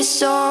You soul